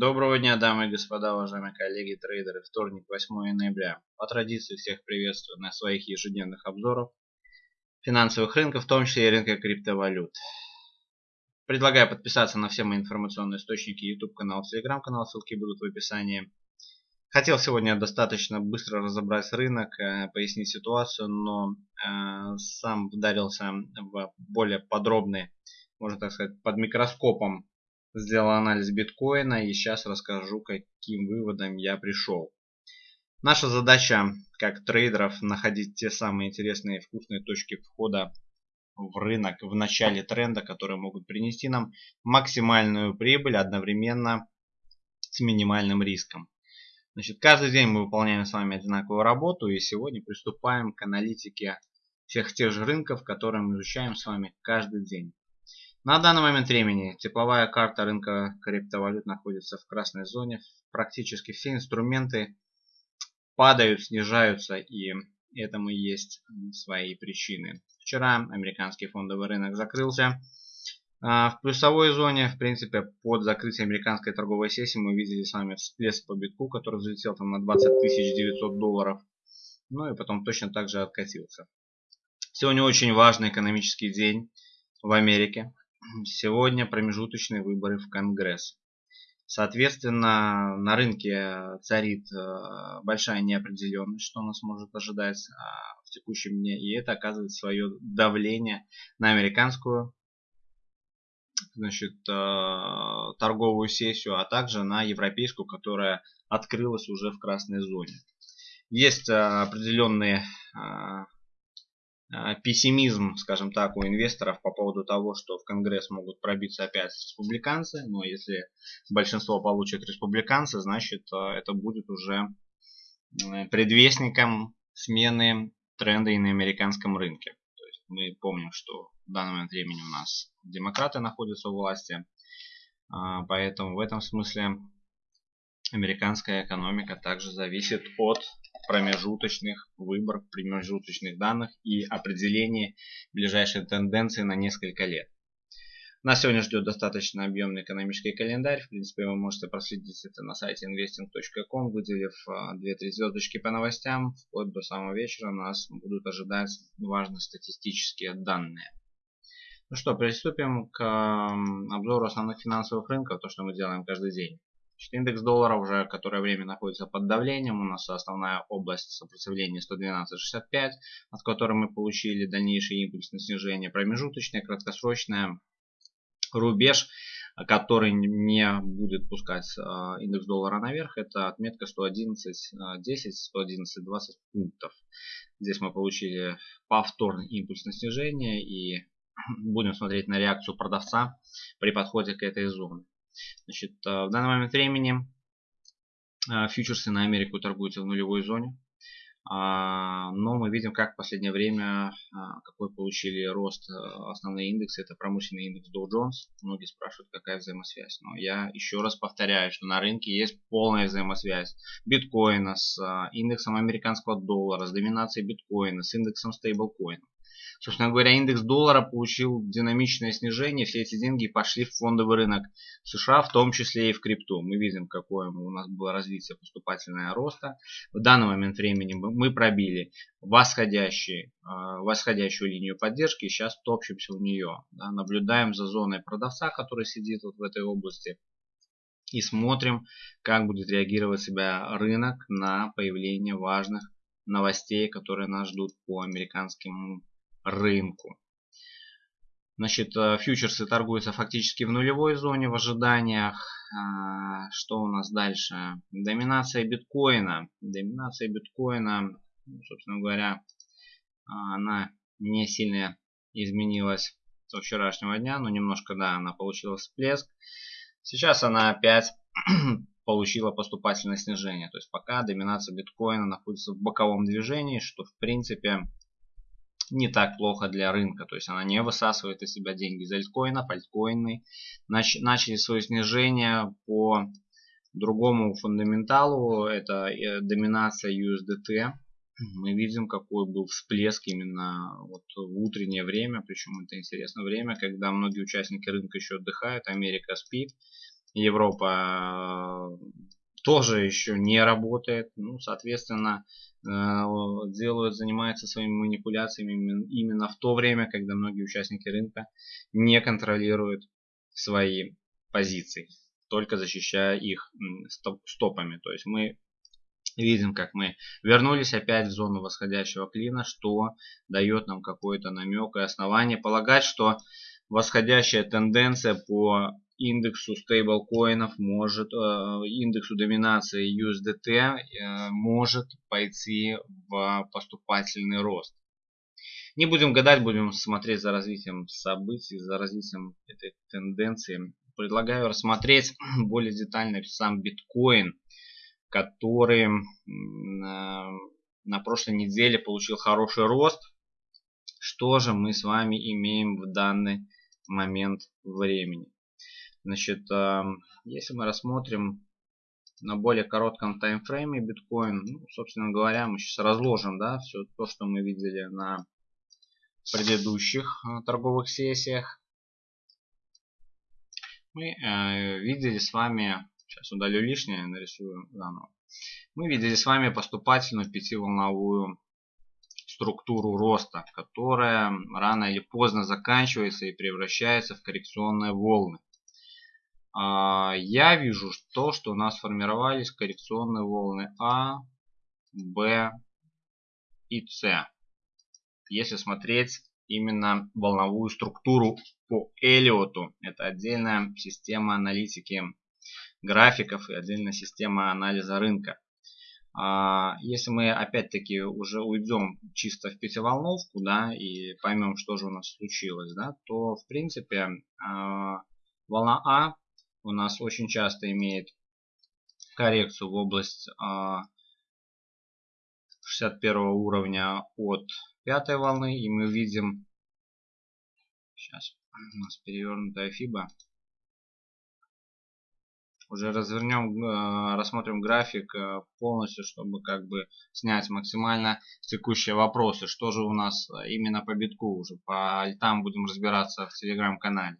Доброго дня, дамы и господа, уважаемые коллеги, трейдеры. Вторник, 8 ноября. По традиции всех приветствую на своих ежедневных обзорах финансовых рынков, в том числе и рынка криптовалют. Предлагаю подписаться на все мои информационные источники, YouTube канал, Telegram канал, ссылки будут в описании. Хотел сегодня достаточно быстро разобрать рынок, э, пояснить ситуацию, но э, сам вдарился в более подробный, можно так сказать, под микроскопом сделал анализ биткоина и сейчас расскажу, каким выводом я пришел. Наша задача, как трейдеров, находить те самые интересные и вкусные точки входа в рынок в начале тренда, которые могут принести нам максимальную прибыль одновременно с минимальным риском. Значит, каждый день мы выполняем с вами одинаковую работу и сегодня приступаем к аналитике всех тех же рынков, которые мы изучаем с вами каждый день. На данный момент времени тепловая карта рынка криптовалют находится в красной зоне. Практически все инструменты падают, снижаются и этому есть свои причины. Вчера американский фондовый рынок закрылся. А, в плюсовой зоне, в принципе, под закрытие американской торговой сессии мы видели с вами всплеск по битку, который взлетел там на 20 900 долларов. Ну и потом точно так же откатился. Сегодня очень важный экономический день в Америке. Сегодня промежуточные выборы в Конгресс. Соответственно, на рынке царит э, большая неопределенность, что нас может ожидать а, в текущем дне. И это оказывает свое давление на американскую значит, э, торговую сессию, а также на европейскую, которая открылась уже в красной зоне. Есть э, определенные пессимизм, скажем так, у инвесторов по поводу того, что в Конгресс могут пробиться опять республиканцы. Но если большинство получат республиканцы, значит э, это будет уже предвестником смены тренда и на американском рынке. То есть мы помним, что в данный момент времени у нас демократы находятся у власти. Поэтому в этом смысле американская экономика также зависит от промежуточных выборов, промежуточных данных и определения ближайшей тенденции на несколько лет. Нас сегодня ждет достаточно объемный экономический календарь. В принципе, вы можете проследить это на сайте investing.com, выделив 2-3 а, звездочки по новостям. Вплоть до самого вечера нас будут ожидать важные статистические данные. Ну что, приступим к обзору основных финансовых рынков, то, что мы делаем каждый день. Индекс доллара уже которое время находится под давлением. У нас основная область сопротивления 112.65, от которой мы получили дальнейший импульс на снижение. Промежуточное, краткосрочное рубеж, который не будет пускать а, индекс доллара наверх, это отметка 111.10, 111.20 пунктов. Здесь мы получили повторный импульс на снижение и будем смотреть на реакцию продавца при подходе к этой зоне. Значит, э, в данный момент времени э, фьючерсы на Америку торгуются в нулевой зоне. А, но мы видим, как в последнее время, а, какой получили рост э, основные индексы. Это промышленный индекс Dow Jones. Многие спрашивают, какая взаимосвязь. Но я еще раз повторяю, что на рынке есть полная взаимосвязь биткоина с индексом американского доллара, с доминацией биткоина, с индексом стейблкоина. Собственно говоря, индекс доллара получил динамичное снижение. Все эти деньги пошли в фондовый рынок США, в том числе и в крипту. Мы видим, какое у нас было развитие поступательного роста. В данный момент времени мы пробили а, восходящую линию поддержки. Сейчас топчемся в нее. Да, наблюдаем за зоной продавца, который сидит вот в этой области и смотрим, как будет реагировать себя рынок на появление важных новостей, которые нас ждут по американским рынку. Значит, э, фьючерсы торгуются фактически в нулевой зоне в ожиданиях. А, что у нас дальше? Доминация биткоина. Доминация биткоина, ну, собственно говоря, а, она не сильно изменилась со вчерашнего дня, но немножко, да, она получила всплеск. Сейчас она опять получила поступательное снижение. То есть пока доминация биткоина находится в боковом движении, что в принципе не так плохо для рынка. То есть она не высасывает из себя деньги из альткоина, альткоины начали свое снижение по другому фундаменталу. Это э, доминация USDT. Мы видим, какой был всплеск именно вот в утреннее время. Причем это интересное время, когда многие участники рынка еще отдыхают. Америка спит. Европа тоже еще не работает. Ну, соответственно, э, делают, занимаются своими манипуляциями именно в то время, когда многие участники рынка не контролируют свои позиции, только защищая их стопами. То есть мы видим, как мы вернулись опять в зону восходящего клина, что дает нам какой-то намек и основание полагать, что восходящая тенденция по индексу стейблкоинов может, э, индексу доминации USDT э, может пойти в поступательный рост. Не будем гадать, будем смотреть за развитием событий, за развитием этой тенденции. Предлагаю рассмотреть более детально сам биткоин, который на, на прошлой неделе получил хороший рост. Что же мы с вами имеем в данный момент времени? Значит, если мы рассмотрим на более коротком таймфрейме биткоин, ну, собственно говоря, мы сейчас разложим, да, все то, что мы видели на предыдущих э, торговых сессиях. Мы э, видели с вами, сейчас удалю лишнее, нарисую заново. Мы видели с вами поступательную пятиволновую структуру роста, которая рано или поздно заканчивается и превращается в коррекционные волны. А, я вижу то, что у нас сформировались коррекционные волны А, Б и С. Если смотреть именно волновую структуру по Элиоту, это отдельная система аналитики графиков и отдельная система анализа рынка. А, если мы опять-таки уже уйдем чисто в пятиволновку, да, и поймем, что же у нас случилось, да, то в принципе а, волна А у нас очень часто имеет коррекцию в область 61 а, уровня от пятой волны. И мы видим, сейчас у нас перевернутая фиба. Уже развернем, а, рассмотрим график а, полностью, чтобы как бы снять максимально текущие вопросы. Что же у нас именно по битку уже. По альтам будем разбираться в телеграм-канале.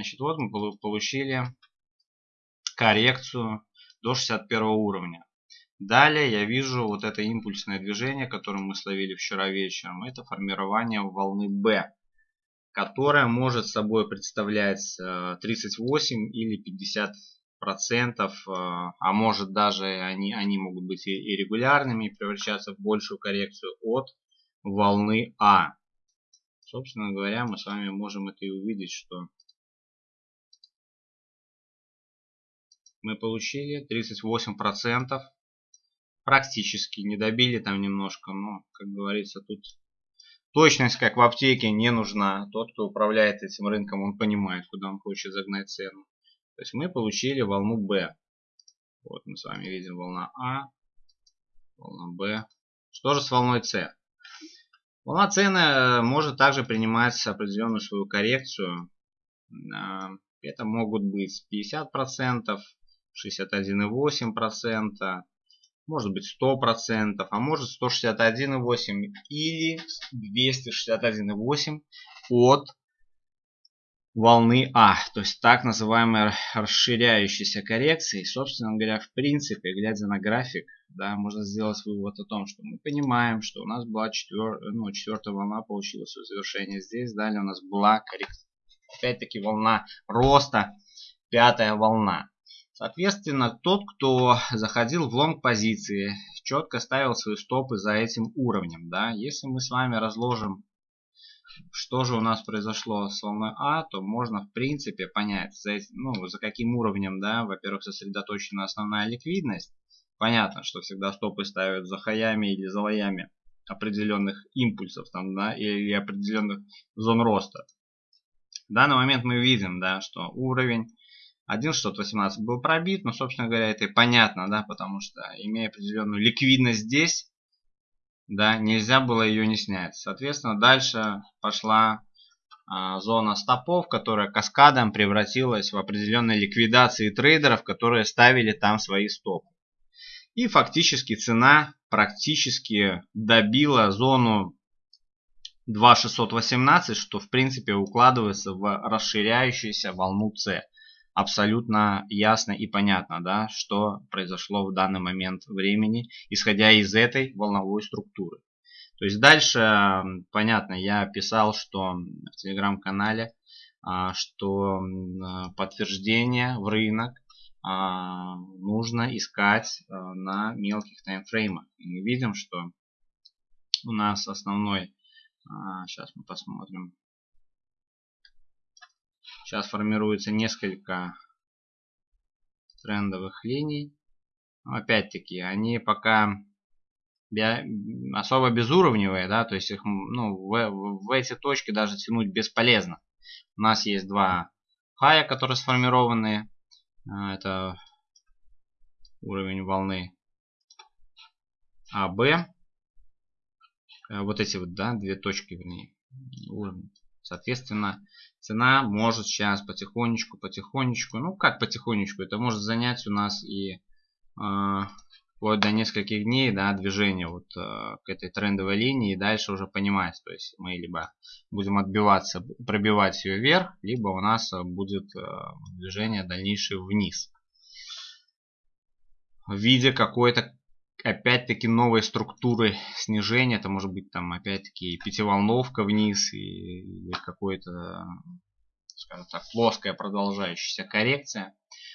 Значит, вот мы получили коррекцию до 61 уровня. Далее я вижу вот это импульсное движение, которое мы словили вчера вечером. Это формирование волны B, которая может собой представлять 38 э, или 50 процентов, э, а может даже они, они могут быть и регулярными и превращаться в большую коррекцию от волны А. Собственно говоря, мы с вами можем это и увидеть, что мы получили 38%. Практически не добили там немножко, но, как говорится, тут точность, как в аптеке, не нужна. Тот, кто управляет этим рынком, он понимает, куда он хочет загнать цену. То есть мы получили волну B. Вот мы с вами видим волна А, волна Б. Что же с волной С? Волна э, может также принимать определенную свою коррекцию. Э, это могут быть 50%, 61,8%, может быть 100%, а может 161,8% или 261,8% от волны А, то есть так называемой расширяющейся коррекции. Собственно говоря, в принципе, глядя на график, да, можно сделать вывод о том, что мы понимаем, что у нас была четвер... ну, четвертая волна, получила свое завершение здесь. Далее у нас была коррекция. Опять-таки волна роста, пятая волна. Соответственно, тот, кто заходил в лонг позиции, четко ставил свои стопы за этим уровнем. Да? Если мы с вами разложим, что же у нас произошло с волной А, то можно в принципе понять, за, ну, за каким уровнем, да, во-первых, сосредоточена основная ликвидность. Понятно, что всегда стопы ставят за хаями или за лоями определенных импульсов там, да, или определенных зон роста. В данный момент мы видим, да, что уровень 1.618 был пробит, но, собственно говоря, это и понятно, да, потому что, имея определенную ликвидность здесь, да, нельзя было ее не снять. Соответственно, дальше пошла а, зона стопов, которая каскадом превратилась в определенные ликвидации трейдеров, которые ставили там свои стопы. И фактически цена практически добила зону 2.618, что в принципе укладывается в расширяющуюся волну C. абсолютно ясно и понятно, да, что произошло в данный момент времени, исходя из этой волновой структуры. То есть дальше, понятно, я писал, что в телеграм-канале, а, что подтверждение в рынок а, нужно искать а, на мелких таймфреймах. И мы видим, что у нас основной, сейчас мы посмотрим, сейчас формируется несколько трендовых линий. Опять-таки, они пока особо безуровневые, да, то есть их ну, в, в эти точки даже тянуть бесполезно. У нас есть два хая, которые сформированы. А, это уровень волны АБ. Э, вот эти вот, да, две точки, вернее, уровень. Соответственно, цена может сейчас потихонечку, потихонечку, ну как потихонечку, это может занять у нас и э, вплоть до нескольких дней да, движения вот э, к этой трендовой линии и дальше уже понимать. То есть мы либо будем отбиваться, пробивать ее вверх, либо у нас э, будет э, движение дальнейшее вниз. В виде какой-то опять-таки новой структуры снижения. Это может быть там опять-таки пятиволновка вниз или какой-то, скажем так, плоская продолжающаяся коррекция.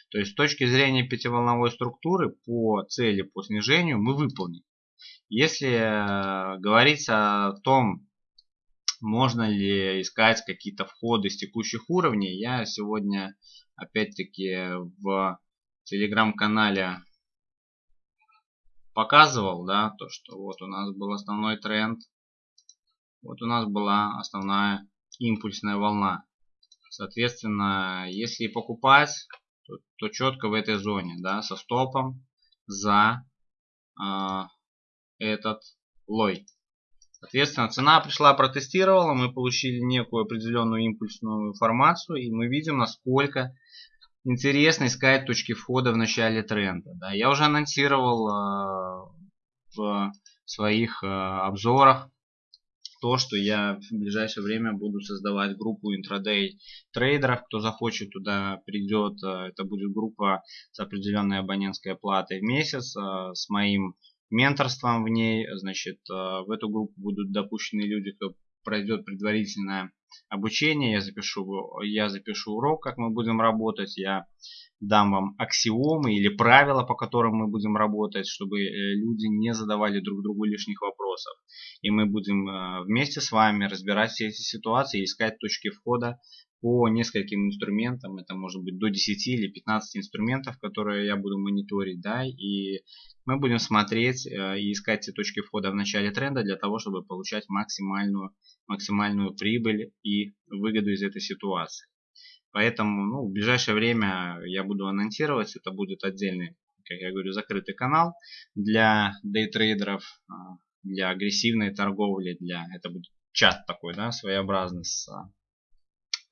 То есть с точки зрения пятиволновой структуры по цели по снижению мы выполним. Если э, говорить о том, можно ли искать какие-то входы с текущих уровней, я сегодня опять-таки в телеграм-канале показывал, да, то, что вот у нас был основной тренд, вот у нас была основная импульсная волна. Соответственно, если покупать, то, то четко в этой зоне, да, со стопом за э, этот лой. Соответственно, цена пришла, протестировала, мы получили некую определенную импульсную информацию, и мы видим, насколько интересно искать точки входа в начале тренда. Да. Я уже анонсировал э, в своих э, обзорах то, что я в ближайшее время буду создавать группу интрадей трейдеров. Кто захочет, туда придет. Э, это будет группа с определенной абонентской платой в месяц, э, с моим менторством в ней. Значит, э, в эту группу будут допущены люди, кто пройдет предварительное обучение. Я запишу, я запишу урок, как мы будем работать. Я дам вам аксиомы или правила, по которым мы будем работать, чтобы э, люди не задавали друг другу лишних вопросов. И мы будем э, вместе с вами разбирать все эти ситуации, искать точки входа по нескольким инструментам. Это может быть до 10 или 15 инструментов, которые я буду мониторить. Да, и мы будем смотреть э, и искать эти точки входа в начале тренда для того, чтобы получать максимальную, максимальную прибыль и выгоду из этой ситуации. Поэтому ну, в ближайшее время я буду анонсировать. Это будет отдельный, как я говорю, закрытый канал для дейтрейдеров, а, для агрессивной торговли. Для, это будет чат такой, да, своеобразный с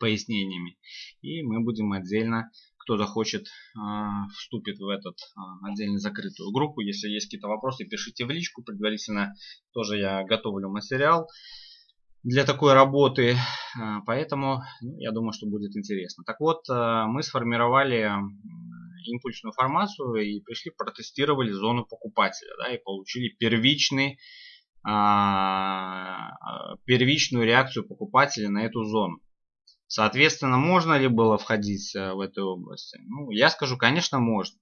пояснениями. И мы будем отдельно, кто захочет, а, вступит в этот отдельно закрытую группу. Если есть какие-то вопросы, пишите в личку. Предварительно тоже я готовлю материал для такой работы. А, поэтому ну, я думаю, что будет интересно. Так вот, а, мы сформировали импульсную формацию и пришли, протестировали зону покупателя. Да, и получили первичный, а, первичную реакцию покупателя на эту зону. Соответственно, можно ли было входить в эту область? Ну, я скажу, конечно, можно.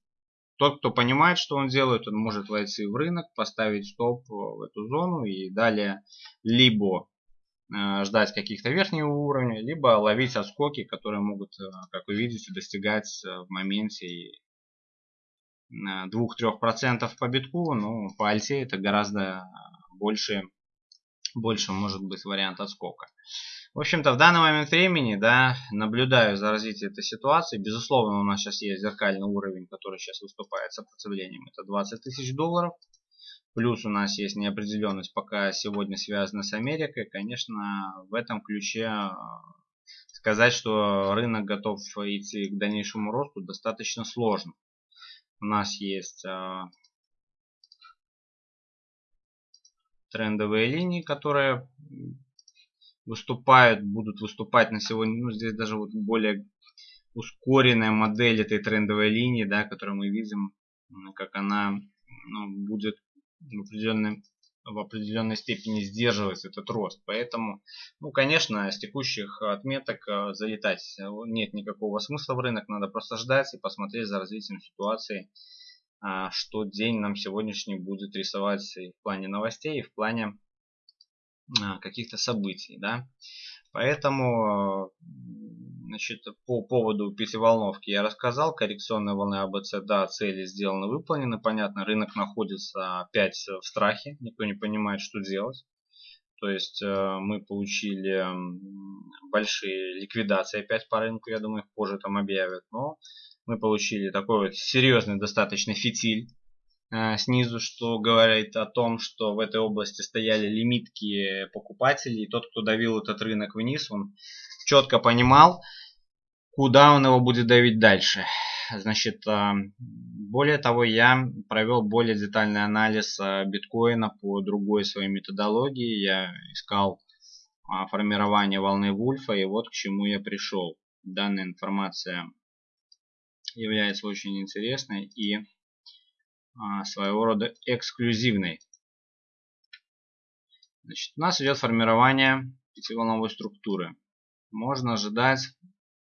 Тот, кто понимает, что он делает, он может войти в рынок, поставить стоп в эту зону и далее либо Э, ждать каких-то верхних уровней, либо ловить отскоки, которые могут, э, как вы видите, достигать э, в моменте 2-3% по битку, но по альте это гораздо больше, больше может быть вариант отскока. В общем-то, в данный момент времени, да, наблюдаю за развитием этой ситуации. Безусловно, у нас сейчас есть зеркальный уровень, который сейчас выступает сопротивлением. Это 20 тысяч долларов. Плюс у нас есть неопределенность, пока сегодня связана с Америкой. Конечно, в этом ключе э, сказать, что рынок готов идти к дальнейшему росту, достаточно сложно. У нас есть э, трендовые линии, которые выступают, будут выступать на сегодня. Ну, здесь даже вот более ускоренная модель этой трендовой линии, да, которую мы видим, как она ну, будет в определенной, в определенной степени сдерживать этот рост. Поэтому, ну, конечно, с текущих отметок э, залетать нет никакого смысла в рынок. Надо просто ждать и посмотреть за развитием ситуации, а, что день нам сегодняшний будет рисовать и в плане новостей, и в плане а, каких-то событий. Да? Поэтому Значит, по поводу пятиволновки я рассказал. Коррекционная волна АБЦ, да, цели сделаны, выполнены. Понятно, рынок находится опять в страхе. Никто не понимает, что делать. То есть э, мы получили большие ликвидации опять по рынку. Я думаю, их позже там объявят. Но мы получили такой вот серьезный достаточно фитиль э, снизу, что говорит о том, что в этой области стояли лимитки покупателей. И тот, кто давил этот рынок вниз, он четко понимал, куда он его будет давить дальше. Значит, а, более того, я провел более детальный анализ а, биткоина по другой своей методологии. Я искал формирование волны Вульфа, и вот к чему я пришел. Данная информация является очень интересной и своего рода эксклюзивной. Значит, у нас идет формирование пятиволновой структуры. Можно ожидать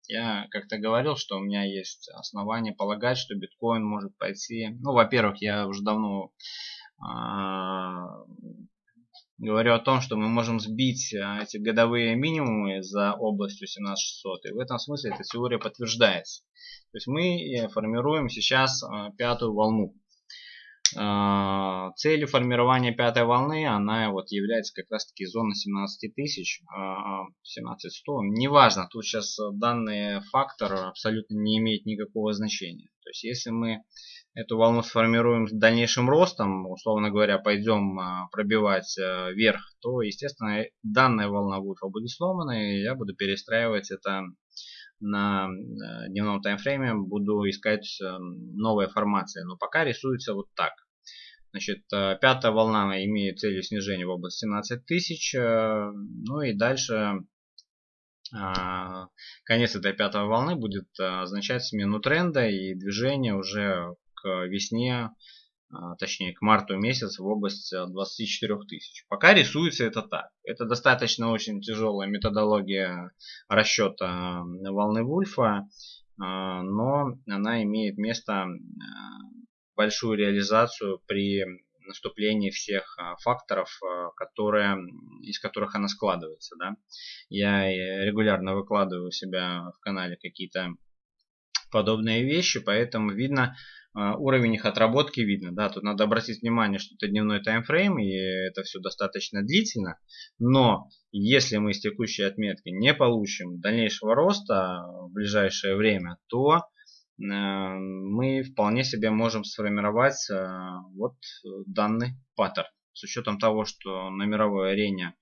я как-то говорил, что у меня есть основания полагать, что биткоин может пойти. Ну, во-первых, я уже давно э, говорю о том, что мы можем сбить а, эти годовые минимумы за областью 17600. И в этом смысле эта теория подтверждается. То есть мы э, формируем сейчас пятую волну. А, целью формирования пятой волны она вот является как раз таки зона 17 тысяч, 17 100. Неважно, тут сейчас данный фактор абсолютно не имеет никакого значения. То есть если мы эту волну сформируем с дальнейшим ростом, условно говоря, пойдем а, пробивать вверх, то, естественно, данная волна будет сломана, и я буду перестраивать это на э, дневном таймфрейме буду искать э, новые формации. Но пока рисуется вот так. Значит, э, пятая волна имеет целью снижения в область 17 тысяч. Ну и дальше конец этой пятой волны будет означать смену тренда и движение уже к весне точнее к марту месяц в область 24 тысяч. Пока рисуется это так. Это достаточно очень тяжелая методология расчета волны Вульфа, но она имеет место большую реализацию при наступлении всех факторов, которые, из которых она складывается. Да? Я регулярно выкладываю у себя в канале какие-то подобные вещи, поэтому видно, а, уровень их отработки видно. Да, тут надо обратить внимание, что это дневной таймфрейм, и это все достаточно длительно. Но если мы с текущей отметки не получим дальнейшего роста в ближайшее время, то э, мы вполне себе можем сформировать э, вот данный паттерн. С учетом того, что на мировой арене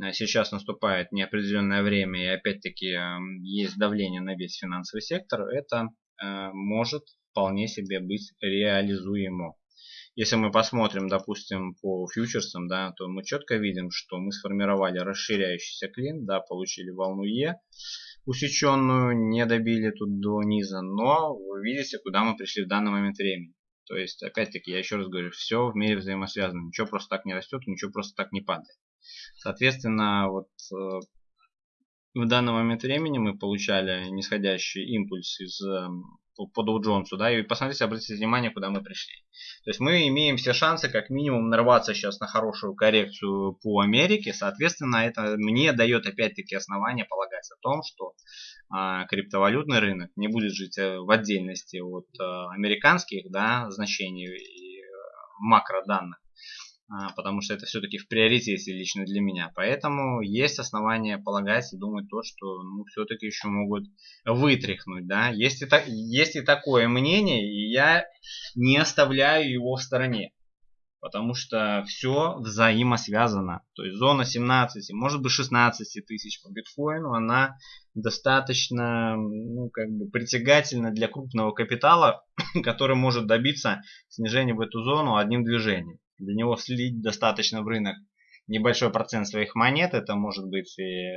э, сейчас наступает неопределенное время и опять-таки есть давление на весь финансовый сектор, это может вполне себе быть реализуемо. Если мы посмотрим, допустим, по фьючерсам, да, то мы четко видим, что мы сформировали расширяющийся клин, да, получили волну Е усеченную, не добили тут до низа, но вы видите, куда мы пришли в данный момент времени. То есть, опять-таки, я еще раз говорю, все в мире взаимосвязано. Ничего просто так не растет, ничего просто так не падает. Соответственно, вот э, в данный момент времени мы получали нисходящий импульс из эм, по, Dow Jones, да, и посмотрите, обратите внимание, куда мы пришли. То есть мы имеем все шансы как минимум нарваться сейчас на хорошую коррекцию по Америке, соответственно, это мне дает опять-таки основание полагать о том, что а, криптовалютный рынок не будет жить э, в отдельности от а, американских да, значений и э, макроданных. А, потому что это все-таки в приоритете лично для меня. Поэтому есть основания полагать и думать то, что ну, все-таки еще могут вытряхнуть. Да? Есть, и так, есть и такое мнение, и я не оставляю его в стороне. Потому что все взаимосвязано. То есть зона 17, может быть 16 тысяч по биткоину, она достаточно ну, как бы притягательна для крупного капитала, который может добиться снижения в эту зону одним движением для него слить достаточно в рынок небольшой процент своих монет. Это может быть и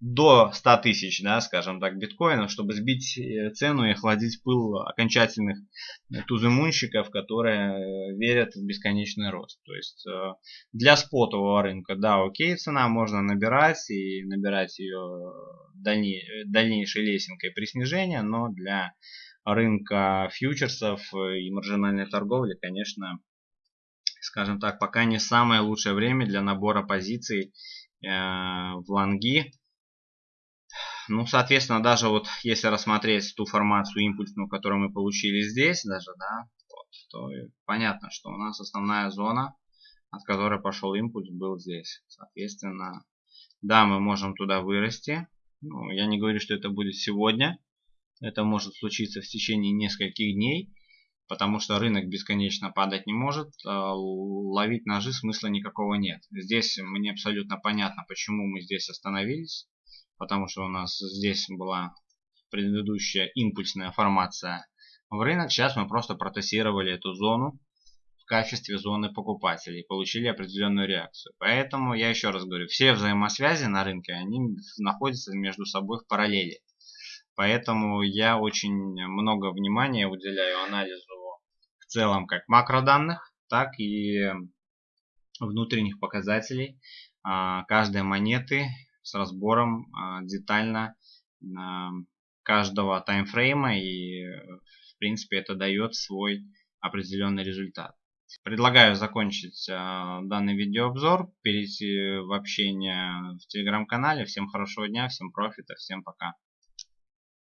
до 100 тысяч, да, скажем так, биткоинов, чтобы сбить э, цену и охладить пыл окончательных тузымунщиков, которые верят в бесконечный рост. То есть для спотового рынка, да, окей, цена можно набирать и набирать ее дальнейшей лесенкой при снижении, но для рынка фьючерсов и маржинальной торговли, конечно, скажем так, пока не самое лучшее время для набора позиций э, в лонги. Ну, соответственно, даже вот если рассмотреть ту формацию импульсную, которую мы получили здесь, даже, да, вот, то понятно, что у нас основная зона, от которой пошел импульс, был здесь. Соответственно, да, мы можем туда вырасти. Ну, я не говорю, что это будет сегодня. Это может случиться в течение нескольких дней потому что рынок бесконечно падать не может, а ловить ножи смысла никакого нет. Здесь мне абсолютно понятно, почему мы здесь остановились, потому что у нас здесь была предыдущая импульсная формация в рынок. Сейчас мы просто протестировали эту зону в качестве зоны покупателей, получили определенную реакцию. Поэтому я еще раз говорю, все взаимосвязи на рынке, они находятся между собой в параллели. Поэтому я очень много внимания уделяю анализу в целом как макроданных, так и внутренних показателей а, каждой монеты с разбором а, детально каждого таймфрейма и в принципе это дает свой определенный результат. Предлагаю закончить а, данный видеообзор, перейти в общение в телеграм-канале. Всем хорошего дня, всем профита, всем пока.